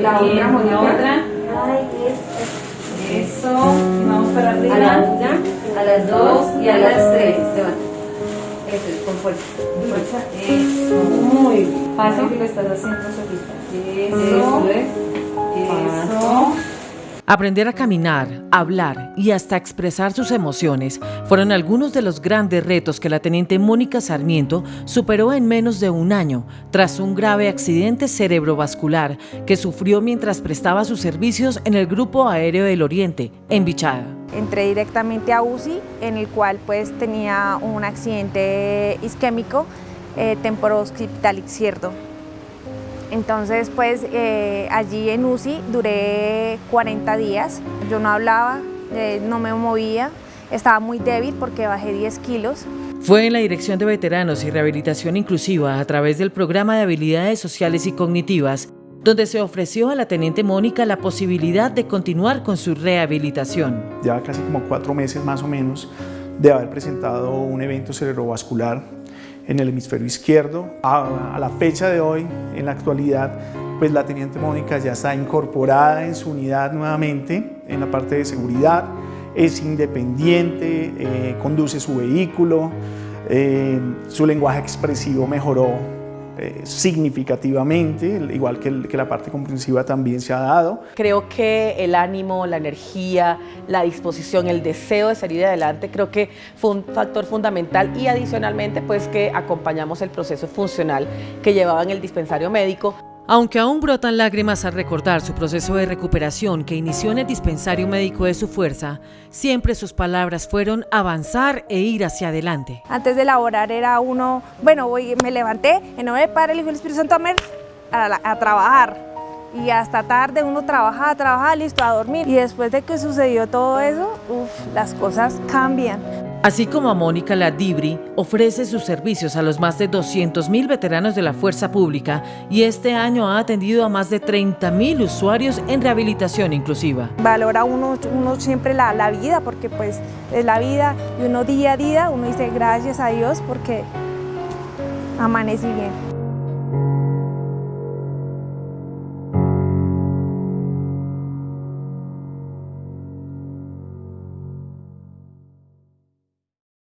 la otra, la otra. Eso, y vamos para arriba. A la una, a las dos y a las tres. Eso es, con fuerza. Eso, muy bien. Paso. que lo estás haciendo solita. Eso. Aprender a caminar, hablar y hasta expresar sus emociones fueron algunos de los grandes retos que la teniente Mónica Sarmiento superó en menos de un año tras un grave accidente cerebrovascular que sufrió mientras prestaba sus servicios en el Grupo Aéreo del Oriente, en Bichada. Entré directamente a UCI, en el cual pues tenía un accidente isquémico eh, temporooccipital izquierdo. Entonces, pues eh, allí en UCI duré 40 días. Yo no hablaba, eh, no me movía, estaba muy débil porque bajé 10 kilos. Fue en la Dirección de Veteranos y Rehabilitación Inclusiva a través del Programa de Habilidades Sociales y Cognitivas donde se ofreció a la Teniente Mónica la posibilidad de continuar con su rehabilitación. Ya casi como cuatro meses más o menos de haber presentado un evento cerebrovascular en el hemisferio izquierdo. A, la fecha de hoy, en la actualidad, pues la Teniente Mónica ya está incorporada en su unidad nuevamente en la parte de seguridad, es independiente, eh, conduce su vehículo, eh, su lenguaje expresivo mejoró eh, significativamente, igual que, que, la parte comprensiva también se ha dado. Creo que el ánimo, la energía, la disposición, el deseo de salir adelante, creo que fue un factor fundamental y adicionalmente pues que acompañamos el proceso funcional que llevaba en el dispensario médico. Aunque aún brotan lágrimas al recordar su proceso de recuperación que inició en el dispensario médico de su fuerza, siempre sus palabras fueron avanzar e ir hacia adelante. Antes de elaborar era uno, bueno, voy, me levanté, en nombre del Padre, el Hijo y el Espíritu Santo, a, a trabajar. Y hasta tarde uno trabajaba, trabajaba, listo, a dormir. Y después de que sucedió todo eso, uf, las cosas cambian. Así como a Mónica Ladibri, ofrece sus servicios a los más de 200.000 veteranos de la fuerza pública y este año ha atendido a más de 30.000 usuarios en rehabilitación inclusiva. Valora uno, siempre la, la vida porque pues es la vida y uno día a día uno dice gracias a Dios porque amanecí bien.